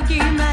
boogeyman.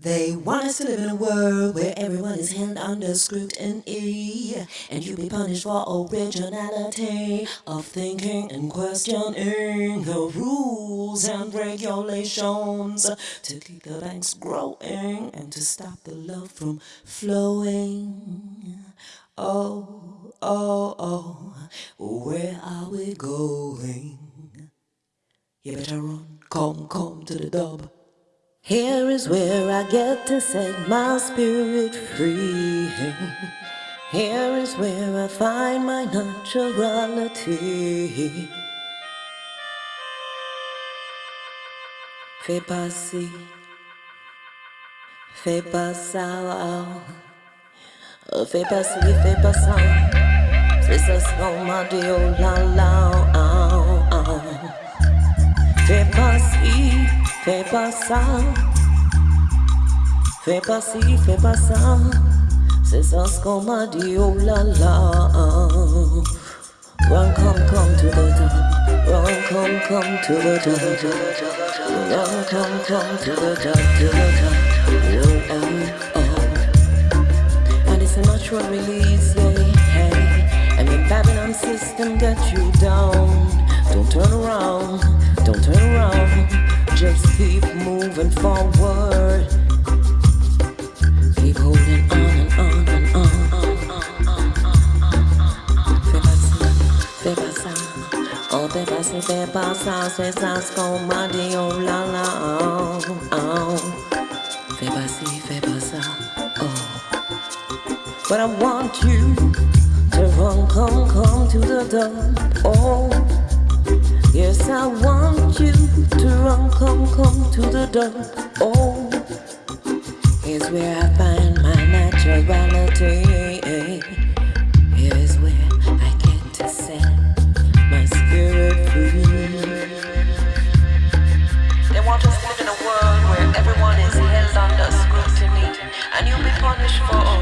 They want us to live in a world where everyone is held under scrutiny, and you be punished for originality of thinking and questioning the rules and regulations to keep the banks growing and to stop the love from flowing. Oh, oh, oh, where are we going? You better run, come, come to the dub. Here is where I get to set my spirit free. Here is where I find my naturality. Fais passer, fais pas ça, oh. fais passer, fais pas ça. C'est ça ce qu'on m'a dit, oh la la, oh, oh. Fais pas ci, fais pas ça. Fais pas ci, fais pas ça. C'est ça ce qu'on m'a dit, oh la la. Run, come, come to the top. Run, come, come to the top. Run, come, come to the top, to the top. Oh, oh, oh. And it's a natural release, yeah, hey. And the Babylon system got you down. Don't turn around, don't turn around. Just keep moving forward. Keep holding on and on and on. Fais passer, fais passer. Oh, passer, fais passer. C'est ça ce qu'on oh la la, oh, oh. Fais passer, oh. But I want you to run, come, come to the door, oh. Yes, I want you to run, come, come to the door, oh. Here's where I find my naturality. Here's where I get to set my spirit free. They want us to live in a world where everyone is held under scrutiny, and you'll be punished for originality